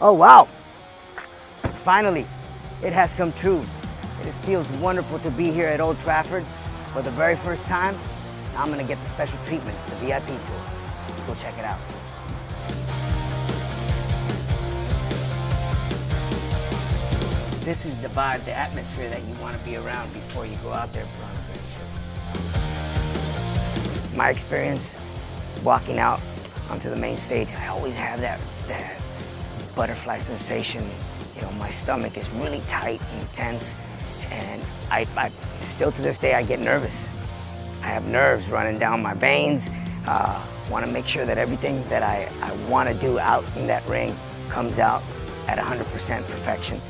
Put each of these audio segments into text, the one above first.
Oh, wow. Finally, it has come true. It feels wonderful to be here at Old Trafford for the very first time. I'm gonna get the special treatment, the VIP tour. Let's go check it out. This is the vibe, the atmosphere that you want to be around before you go out there for on a great show. My experience walking out onto the main stage, I always have that, that butterfly sensation. You know, my stomach is really tight and tense, and I, I still to this day I get nervous. I have nerves running down my veins. Uh, want to make sure that everything that I, I want to do out in that ring comes out at 100% perfection.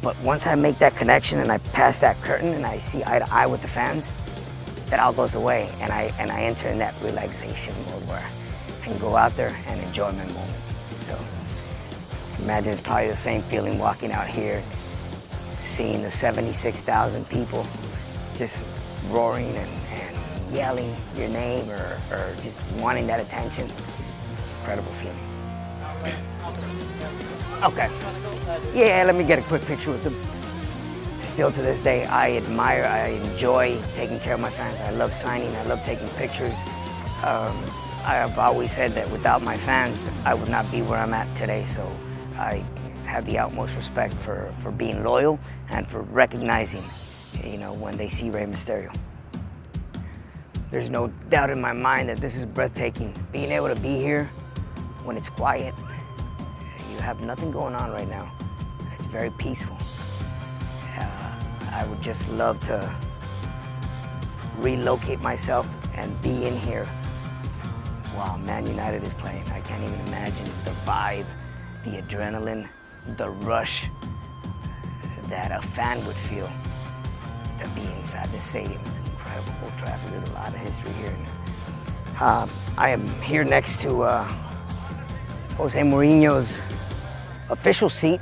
But once I make that connection and I pass that curtain and I see eye to eye with the fans, that all goes away and I, and I enter in that relaxation mode where I can go out there and enjoy my moment. So imagine it's probably the same feeling walking out here, seeing the 76,000 people just roaring and, and yelling your name or, or just wanting that attention. Incredible feeling. Okay. Yeah, let me get a quick picture with them. Still to this day, I admire, I enjoy taking care of my fans. I love signing, I love taking pictures. Um, I have always said that without my fans, I would not be where I'm at today. So I have the utmost respect for, for being loyal and for recognizing, you know, when they see Rey Mysterio. There's no doubt in my mind that this is breathtaking. Being able to be here when it's quiet, you have nothing going on right now. It's very peaceful. Uh, I would just love to relocate myself and be in here while Man United is playing. I can't even imagine the vibe, the adrenaline, the rush that a fan would feel to be inside the stadium. is incredible. Old Trafford, there's a lot of history here. Um, I am here next to uh, Jose Mourinho's official seat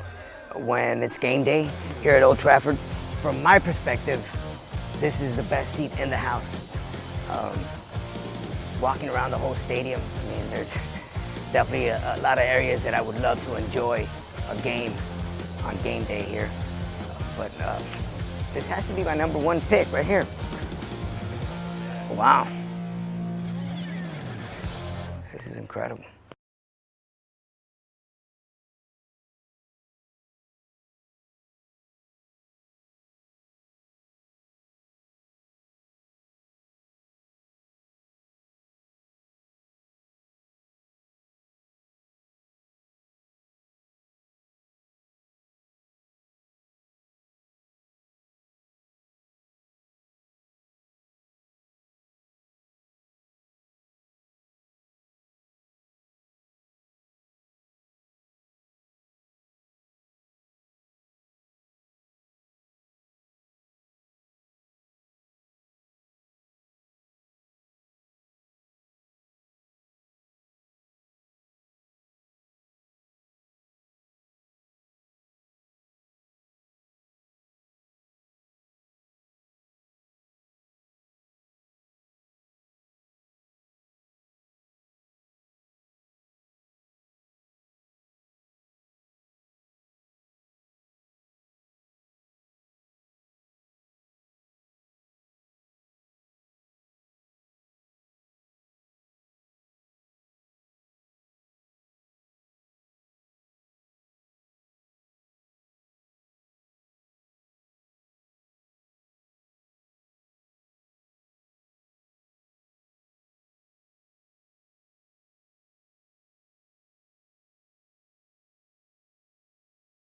when it's game day here at Old Trafford. From my perspective, this is the best seat in the house. Um, walking around the whole stadium, I mean, there's definitely a, a, lot of areas that I would love to enjoy a game on game day here. But uh, this has to be my number one pick right here. Wow. This is incredible.